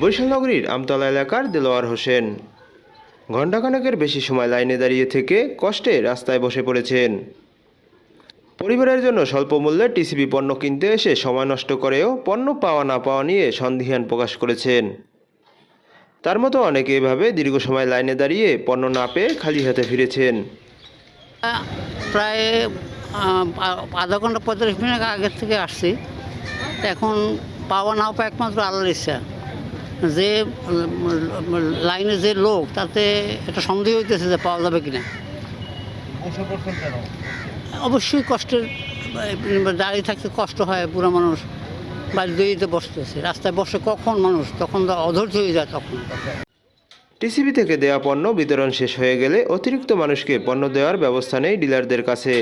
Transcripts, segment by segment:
বরিশাল নগরীর আমতলা এলাকার দেলোয়ার হোসেন। ঘণ্টাখানেকের বেশি সময় লাইনে দাঁড়িয়ে থেকে কষ্টে রাস্তায় বসে পড়েছেন। পরিবারের জন্য স্বল্প মূল্যে টিসিবি পণ্য কিনতে এসে সময় নষ্ট করেও পণ্য পাওয়া না পাওয়া নিয়ে সন্দিহান প্রকাশ করেছেন। তার মতো অনেকে এভাবে দীর্ঘ সময় লাইনে দাঁড়িয়ে পণ্য না পেয়ে খালি হাতে ফিরেছেন। প্রায় আধা ঘণ্টা পঁয়তাল্লিশ মিনিট আগের থেকে আসছি। এখন পাওয়া না পাওয়া একমাত্র আল্লাহর ইচ্ছা। যে, লাইনে যে লোক, তাতে একটা সন্দেহ হইতেছে যে পাওয়া যাবে কিনা। অবশ্যই কষ্টের, দাঁড়িয়ে থাকতে কষ্ট হয় পুরো মানুষ, বাড়ি দইতে বসতেছে, রাস্তায় বসে কখন মানুষ, তখন অধৈর্য হয়ে যায় তখন। টিসিবি থেকে দেওয়া পণ্য বিতরণ শেষ হয়ে গেলে অতিরিক্ত মানুষকে পণ্য দেওয়ার ব্যবস্থা নেই ডিলারদের কাছে।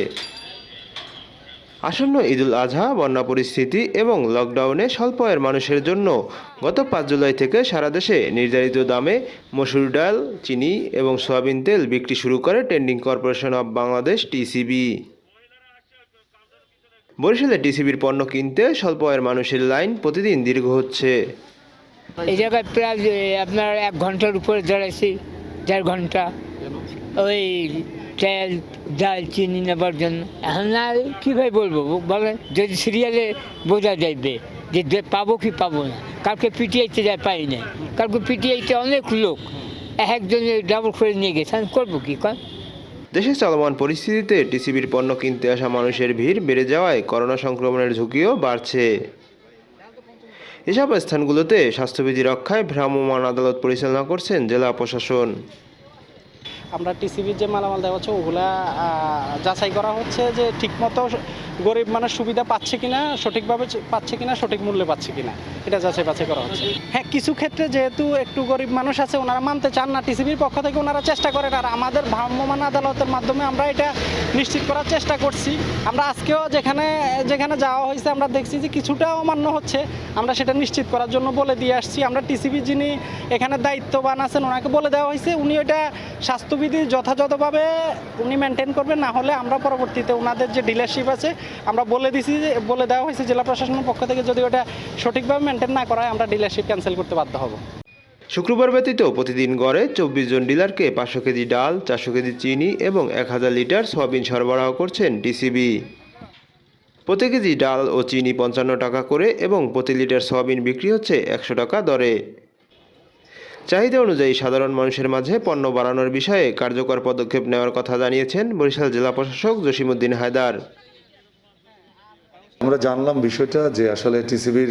আসন্ন ঈদুল আজহা, বন্যা পরিস্থিতি এবং লকডাউনে স্বল্প আয়ের মানুষের জন্য গত পাঁচ জুলাই থেকে সারা দেশে নির্ধারিত দামে মসুর ডাল, চিনি এবং সয়াবিন তেল বিক্রি শুরু করে trending corporation of Bangladesh TCB বরিশালে টিসিবির পণ্য কিনতে স্বল্প আয়ের মানুষের লাইন প্রতিদিন দীর্ঘ হচ্ছে। এই জায়গায় প্রায় আপনার এক ঘণ্টার উপরে দাঁড়াইছি দেড় ঘণ্টা। ওই তেল, ডাল, চিনি নেবার জন্য। এখন আর কীভাবে বলব? বলেন, যদি সিরিয়ালে বোঝা যাইবে যে পাবো কি পাবো না, কালকে পিটিআইতে যায় পাই না, কালকে পিটিআইতে অনেক লোক এক একজনে ডাবল করে নিয়ে গেছে, আমি করব কি? কর দেশে চলমান পরিস্থিতিতে টিসিবির পণ্য কিনতে আসা মানুষের ভিড় বেড়ে যাওয়ায় করোনা সংক্রমণের ঝুঁকিও বাড়ছে। এসব স্থানগুলোতে স্বাস্থ্যবিধি রক্ষায় ভ্রাম্যমাণ আদালত পরিচালনা করছেন জেলা প্রশাসন। আমরা টিসিবির যে মালামাল দেওয়া হচ্ছে, ওগুলা যাচাই করা হচ্ছে যে ঠিকমতো গরিব মানুষ সুবিধা পাচ্ছে কিনা, সঠিকভাবে পাচ্ছে কিনা, সঠিক মূল্যে পাচ্ছে কিনা, এটা যাচাই বাছাই করা হচ্ছে। হ্যাঁ কিছু ক্ষেত্রে যেহেতু একটু গরিব মানুষ আছে, ওনারা মানতে চান না, টিসিবির পক্ষ থেকে ওনারা চেষ্টা করেন, আর আমাদের ভ্রাম্যমান আদালতের মাধ্যমে আমরা এটা নিশ্চিত করার চেষ্টা করছি। আমরা আজকেও যেখানে যেখানে যাওয়া হয়েছে, আমরা দেখছি যে কিছুটা অমান্য হচ্ছে, আমরা সেটা নিশ্চিত করার জন্য বলে দিয়ে আসছি। আমরা টিসিবি যিনি এখানে দায়িত্ববান আছেন, ওনাকে বলে দেওয়া হয়েছে, উনি ওইটা স্বাস্থ্যবিধি যথাযথভাবে উনি মেনটেন করবেন, না হলে আমরা পরবর্তীতে ওনাদের যে ডিলারশিপ আছে, আমরা বলে দিছি যে, বলে দেওয়া হয়েছে জেলা প্রশাসনের পক্ষ থেকে, যদি ওটা সঠিকভাবে মেনটেন না করা হয় আমরা ডিলারশিপ ক্যান্সেল করতে বাধ্য হব। শুক্রবার ব্যতীত প্রতিদিন গড়ে চব্বিশ জন ডিলারকে পাঁচশো কেজি ডাল, চারশো কেজি চিনি এবং এক হাজার লিটার সয়াবিন সরবরাহ করছেন ডিসিবি প্রতি কেজি ডাল ও চিনি পঞ্চান্ন টাকা করে এবং প্রতি লিটার সয়াবিন বিক্রি হচ্ছে একশো টাকা দরে। চাহিদা অনুযায়ী সাধারণ মানুষের মাঝে পণ্য বাড়ানোর বিষয়ে কার্যকর পদক্ষেপ নেওয়ার কথা জানিয়েছেন বরিশাল জেলা প্রশাসক জসিমউদ্দিন হায়দার। আমরা জানলাম বিষয়টা যে আসলে টিসিবির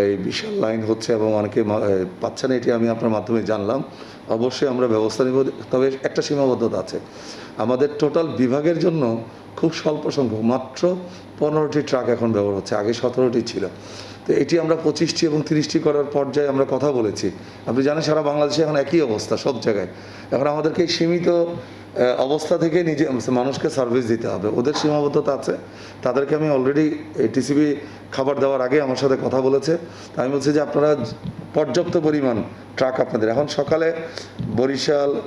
এই বিশাল লাইন হচ্ছে এবং অনেকে পাচ্ছে না, এটি আমি আপনার মাধ্যমে জানলাম। অবশ্যই আমরা ব্যবস্থা নিব, তবে একটা সীমাবদ্ধতা আছে। আমাদের টোটাল বিভাগের জন্য খুব স্বল্প সংখ্যক, মাত্র পনেরোটি ট্রাক এখন ব্যবহার হচ্ছে, আগে সতেরোটি ছিল। তো এটি আমরা পঁচিশটি এবং তিরিশটি করার পর্যায়ে আমরা কথা বলেছি। আপনি জানেন, সারা বাংলাদেশে এখন একই অবস্থা সব জায়গায়। এখন আমাদেরকে সীমিত অবস্থা থেকে নিজে মানুষকে সার্ভিস দিতে হবে। ওদের সীমাবদ্ধতা আছে। তাদেরকে আমি অলরেডি টিসিবি খাবার দেওয়ার আগে আমার সাথে কথা বলেছে। আমি বলছি যে আপনারা পর্যাপ্ত পরিমাণ ট্রাক আপনাদের এখন সকালে বরিশাল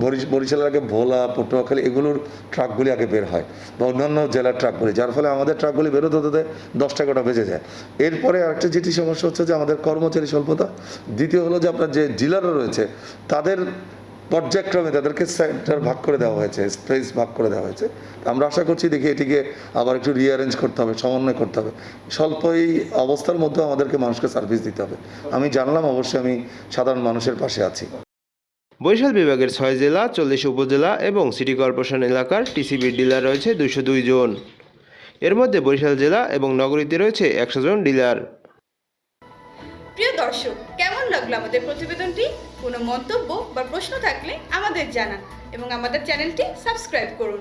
বরিশ- বরিশালের আগে ভোলা, পটুয়াখালী এগুলোর ট্রাকগুলি আগে বের হয় বা অন্যান্য জেলার ট্রাকগুলি যার ফলে আমাদের ট্রাকগুলি বেরোতে হতে দশটা গোটা বেজে যায়। এরপরে আরেকটা যেটি সমস্যা হচ্ছে যে আমাদের কর্মচারী স্বল্পতা। দ্বিতীয় হলো যে আপনার যে ডিলাররা রয়েছে, তাদের পর্যায়ক্রমে তাদেরকে সেন্টার ভাগ করে দেওয়া হয়েছে স্পেস ভাগ করে দেওয়া হয়েছে। আমরা আশা করছি দেখি এটিকে আবার একটু রিঅ্যারেঞ্জ করতে হবে, সমন্বয় করতে হবে। স্বল্প এই অবস্থার মধ্যে আমাদেরকে মানুষকে সার্ভিস দিতে হবে। আমি জানলাম, অবশ্যই আমি সাধারণ মানুষের পাশে আছি। বরিশাল বিভাগের ছয় জেলা, চল্লিশ উপজেলা এবং সিটি কর্পোরেশন এলাকার টিসিবির ডিলার রয়েছে দুইশো দুই জন। এর মধ্যে বরিশাল জেলা এবং নগরীতে রয়েছে একশো জন ডিলার। প্রিয় দর্শক, কেমন লাগল আমাদের প্রতিবেদনটি? কোনো মন্তব্য বা প্রশ্ন থাকলে আমাদের জানান এবং আমাদের চ্যানেলটি সাবস্ক্রাইব করুন।